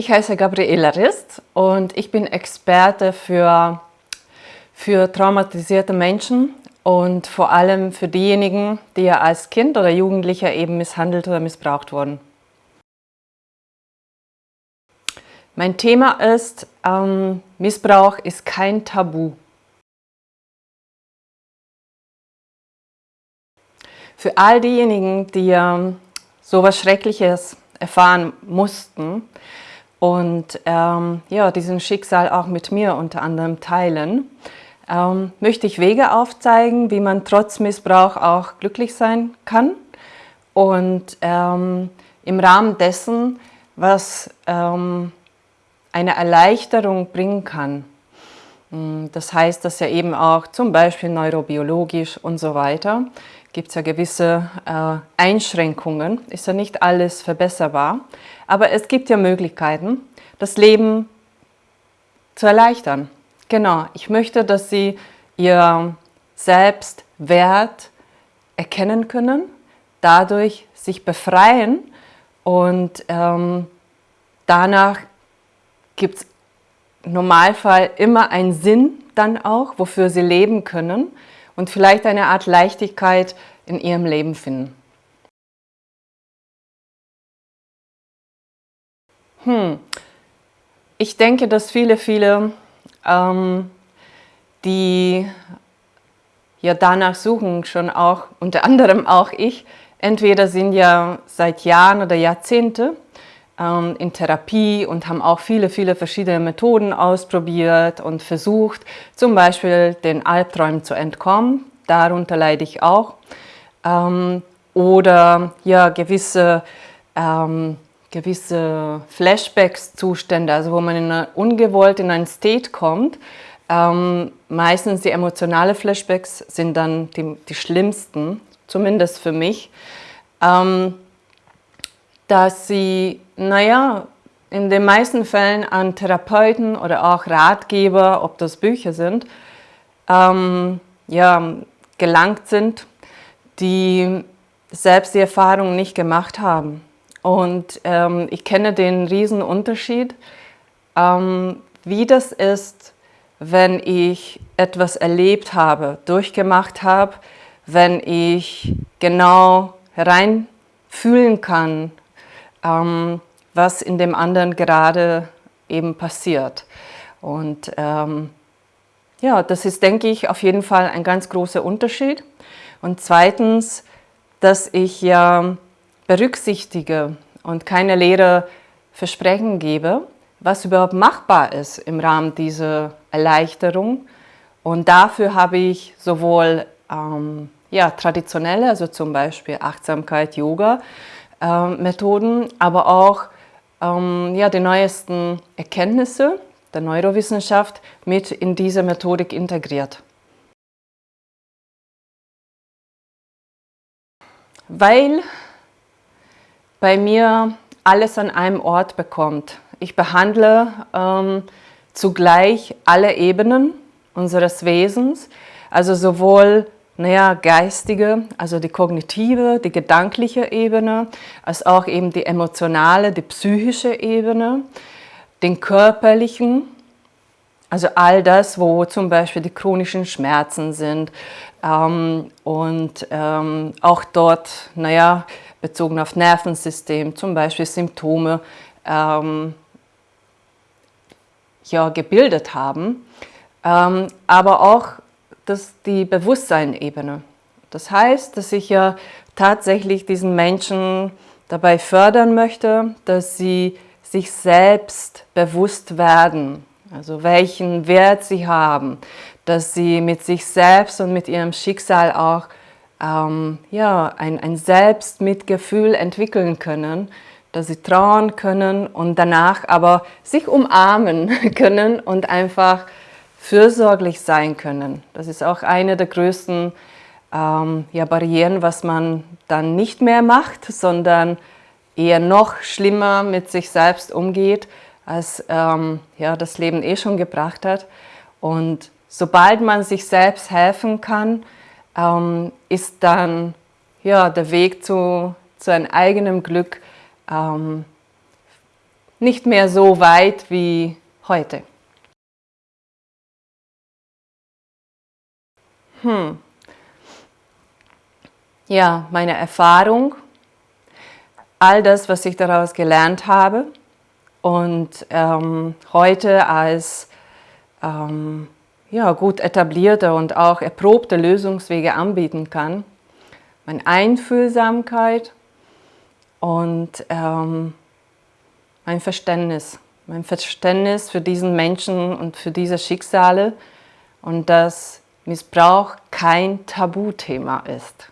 Ich heiße Gabriela Rist und ich bin Experte für, für traumatisierte Menschen und vor allem für diejenigen, die ja als Kind oder Jugendlicher eben misshandelt oder missbraucht wurden. Mein Thema ist, ähm, Missbrauch ist kein Tabu. Für all diejenigen, die ähm, so etwas Schreckliches erfahren mussten und ähm, ja, diesen Schicksal auch mit mir unter anderem teilen, ähm, möchte ich Wege aufzeigen, wie man trotz Missbrauch auch glücklich sein kann und ähm, im Rahmen dessen, was ähm, eine Erleichterung bringen kann. Hm, das heißt, dass ja eben auch zum Beispiel neurobiologisch und so weiter gibt es ja gewisse äh, Einschränkungen, ist ja nicht alles verbesserbar, aber es gibt ja Möglichkeiten, das Leben zu erleichtern. Genau, ich möchte, dass Sie Ihr Selbstwert erkennen können, dadurch sich befreien und ähm, danach gibt es im Normalfall immer einen Sinn dann auch, wofür Sie leben können und vielleicht eine Art Leichtigkeit in ihrem Leben finden. Hm. Ich denke, dass viele, viele, ähm, die ja danach suchen, schon auch, unter anderem auch ich, entweder sind ja seit Jahren oder Jahrzehnte ähm, in Therapie und haben auch viele, viele verschiedene Methoden ausprobiert und versucht, zum Beispiel den Albträumen zu entkommen. Darunter leide ich auch. Ähm, oder ja, gewisse, ähm, gewisse Flashbacks-Zustände, also wo man in eine, ungewollt in einen State kommt. Ähm, meistens die emotionalen Flashbacks sind dann die, die schlimmsten, zumindest für mich. Ähm, dass sie, naja, in den meisten Fällen an Therapeuten oder auch Ratgeber, ob das Bücher sind, ähm, ja, gelangt sind, die selbst die Erfahrung nicht gemacht haben. Und ähm, ich kenne den riesen Unterschied, ähm, wie das ist, wenn ich etwas erlebt habe, durchgemacht habe, wenn ich genau hereinfühlen kann, ähm, was in dem anderen gerade eben passiert. Und ähm, ja, das ist, denke ich, auf jeden Fall ein ganz großer Unterschied. Und zweitens, dass ich ja berücksichtige und keine leere Versprechen gebe, was überhaupt machbar ist im Rahmen dieser Erleichterung. Und dafür habe ich sowohl ähm, ja, traditionelle, also zum Beispiel Achtsamkeit, Yoga, ähm, Methoden, aber auch ähm, ja, die neuesten Erkenntnisse der Neurowissenschaft mit in diese Methodik integriert. Weil bei mir alles an einem Ort bekommt. Ich behandle ähm, zugleich alle Ebenen unseres Wesens, also sowohl naja, geistige, also die kognitive, die gedankliche Ebene, als auch eben die emotionale, die psychische Ebene, den körperlichen, also all das, wo zum Beispiel die chronischen Schmerzen sind ähm, und ähm, auch dort, naja, bezogen auf Nervensystem, zum Beispiel Symptome ähm, ja, gebildet haben, ähm, aber auch das die Bewusstseinebene. Das heißt, dass ich ja tatsächlich diesen Menschen dabei fördern möchte, dass sie sich selbst bewusst werden, also welchen Wert sie haben, dass sie mit sich selbst und mit ihrem Schicksal auch ähm, ja, ein, ein Selbstmitgefühl entwickeln können, dass sie trauern können und danach aber sich umarmen können und einfach fürsorglich sein können. Das ist auch eine der größten ähm, ja, Barrieren, was man dann nicht mehr macht, sondern eher noch schlimmer mit sich selbst umgeht, als ähm, ja, das Leben eh schon gebracht hat. Und sobald man sich selbst helfen kann, ähm, ist dann ja, der Weg zu, zu einem eigenen Glück ähm, nicht mehr so weit wie heute. Hm. Ja, meine Erfahrung, all das, was ich daraus gelernt habe und ähm, heute als ähm, ja, gut etablierte und auch erprobte Lösungswege anbieten kann. Meine Einfühlsamkeit und ähm, mein Verständnis. Mein Verständnis für diesen Menschen und für diese Schicksale und dass Missbrauch kein Tabuthema ist.